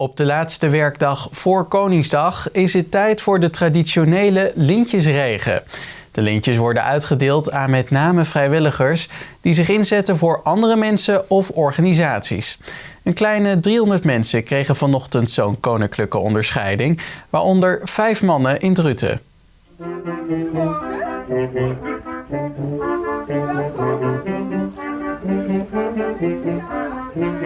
Op de laatste werkdag voor Koningsdag is het tijd voor de traditionele lintjesregen. De lintjes worden uitgedeeld aan met name vrijwilligers die zich inzetten voor andere mensen of organisaties. Een kleine 300 mensen kregen vanochtend zo'n koninklijke onderscheiding, waaronder vijf mannen in Druten.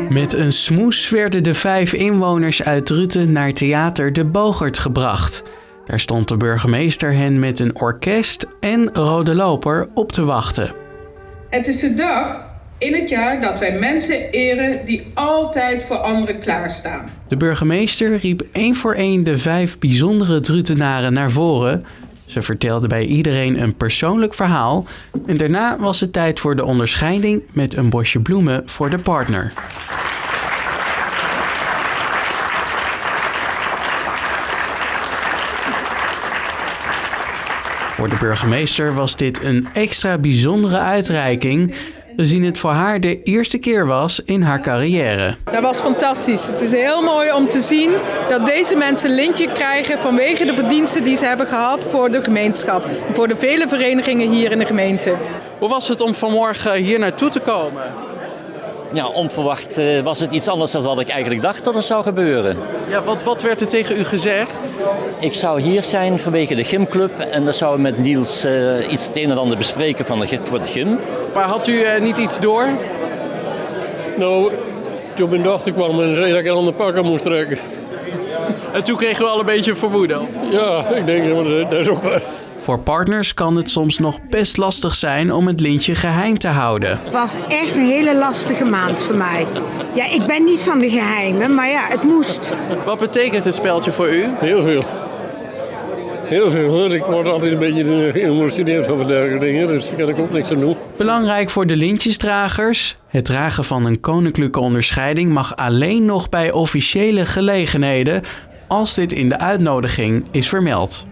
Met een smoes werden de vijf inwoners uit Druten naar theater De Bogert gebracht. Daar stond de burgemeester hen met een orkest en rode loper op te wachten. Het is de dag in het jaar dat wij mensen eren die altijd voor anderen klaarstaan. De burgemeester riep één voor één de vijf bijzondere Drutenaren naar voren. Ze vertelde bij iedereen een persoonlijk verhaal en daarna was het tijd voor de onderscheiding met een bosje bloemen voor de partner. Voor de burgemeester was dit een extra bijzondere uitreiking, gezien het voor haar de eerste keer was in haar carrière. Dat was fantastisch. Het is heel mooi om te zien dat deze mensen een lintje krijgen vanwege de verdiensten die ze hebben gehad voor de gemeenschap. Voor de vele verenigingen hier in de gemeente. Hoe was het om vanmorgen hier naartoe te komen? Ja, onverwacht eh, was het iets anders dan wat ik eigenlijk dacht dat er zou gebeuren. Ja, wat, wat werd er tegen u gezegd? Ik zou hier zijn vanwege de gymclub en dan zouden we met Niels uh, iets het een en ander bespreken van de, voor de gym. Maar had u uh, niet iets door? Nou, toen mijn dochter kwam en zei dat ik een ander pak aan moest trekken. En toen kregen we al een beetje vermoeden. Ja, ik denk dat, dat is ook waar. Voor partners kan het soms nog best lastig zijn om het lintje geheim te houden. Het was echt een hele lastige maand voor mij. Ja, ik ben niet van de geheimen, maar ja, het moest. Wat betekent het speltje voor u? Heel veel. Heel veel. Ik word altijd een beetje geëmotioneerd over dergelijke dingen, dus daar kan ik ook niks aan doen. Belangrijk voor de lintjesdragers. Het dragen van een koninklijke onderscheiding mag alleen nog bij officiële gelegenheden als dit in de uitnodiging is vermeld.